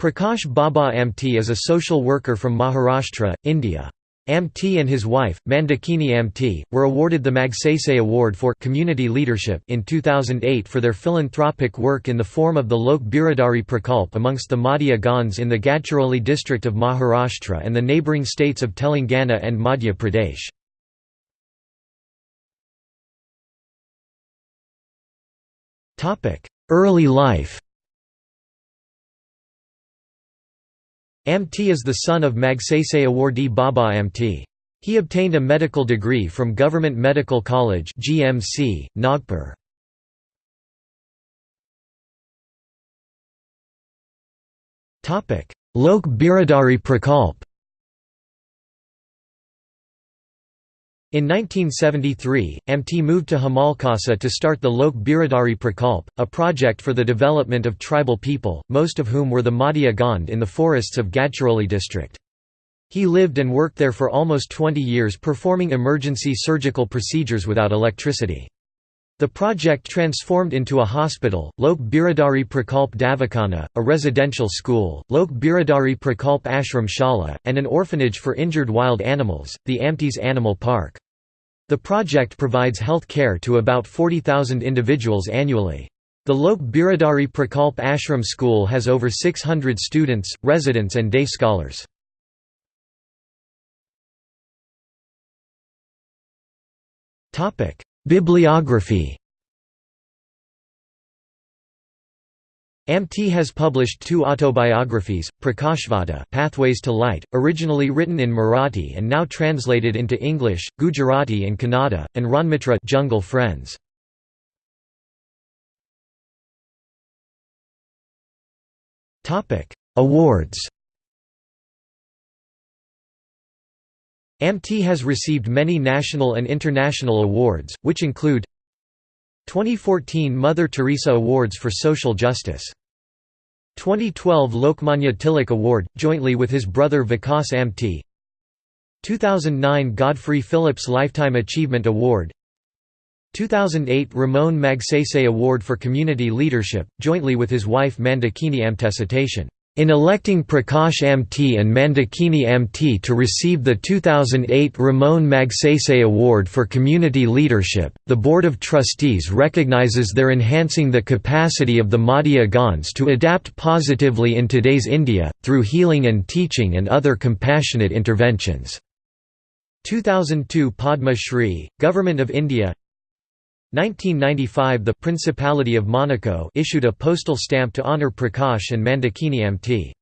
Prakash Baba Amte is a social worker from Maharashtra, India. Amte and his wife, Mandakini Amte, were awarded the Magsaysay Award for Community Leadership in 2008 for their philanthropic work in the form of the Lok Biradari Prakalp amongst the Madia Gonds in the Gadchiroli district of Maharashtra and the neighbouring states of Telangana and Madhya Pradesh. Early life Amte is the son of Magsaysay awardee Baba Amte. He obtained a medical degree from Government Medical College GMC, Nagpur. Lok Biradari Prakalp In 1973, Amte moved to Hemalkasa to start the Lok Biradari Prakalp, a project for the development of tribal people, most of whom were the Madia Gond in the forests of Gadchiroli district. He lived and worked there for almost 20 years performing emergency surgical procedures without electricity. The project transformed into a hospital, Lok Biradari Prakalp Davakhana, a residential school, Lok Biradari Prakalp Ashram Shala, and an orphanage for injured wild animals, the Amtes Animal Park. The project provides health care to about 40,000 individuals annually. The Lok Biradari Prakalp Ashram School has over 600 students, residents and day scholars. Bibliography Amte has published two autobiographies, Prakashvata Pathways to Light, originally written in Marathi and now translated into English, Gujarati and Kannada, and Ranmitra Jungle Friends. Awards Amte has received many national and international awards, which include 2014 Mother Teresa Awards for Social Justice 2012 Lokmanya Tilak Award, jointly with his brother Vikas Amte 2009 Godfrey Phillips Lifetime Achievement Award 2008 Ramon Magsaysay Award for Community Leadership, jointly with his wife Mandakini Amte in electing Prakash Amte and Mandakini Amte to receive the 2008 Ramon Magsaysay Award for Community Leadership, the Board of Trustees recognizes their enhancing the capacity of the Madia Gonds to adapt positively in today's India, through healing and teaching and other compassionate interventions. 2002 Padma Shri, Government of India 1995 – The Principality of Monaco issued a postal stamp to honour Prakash and Mandakini Amte.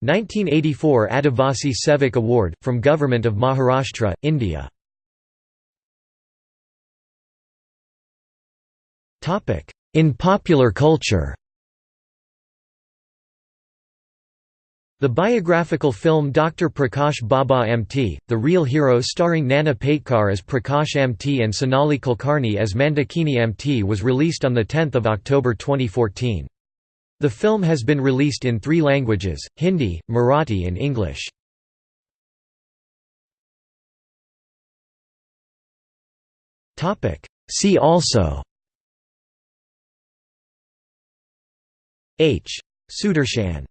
1984 Adivasi Sevak Award, from Government of Maharashtra, India. In popular culture The biographical film Dr. Prakash Baba Amte, The Real Hero starring Nana Patekar as Prakash Amte and Sonali Kulkarni as Mandakini Amte was released on 10 October 2014. The film has been released in three languages, Hindi, Marathi and English. See also H. Sudarshan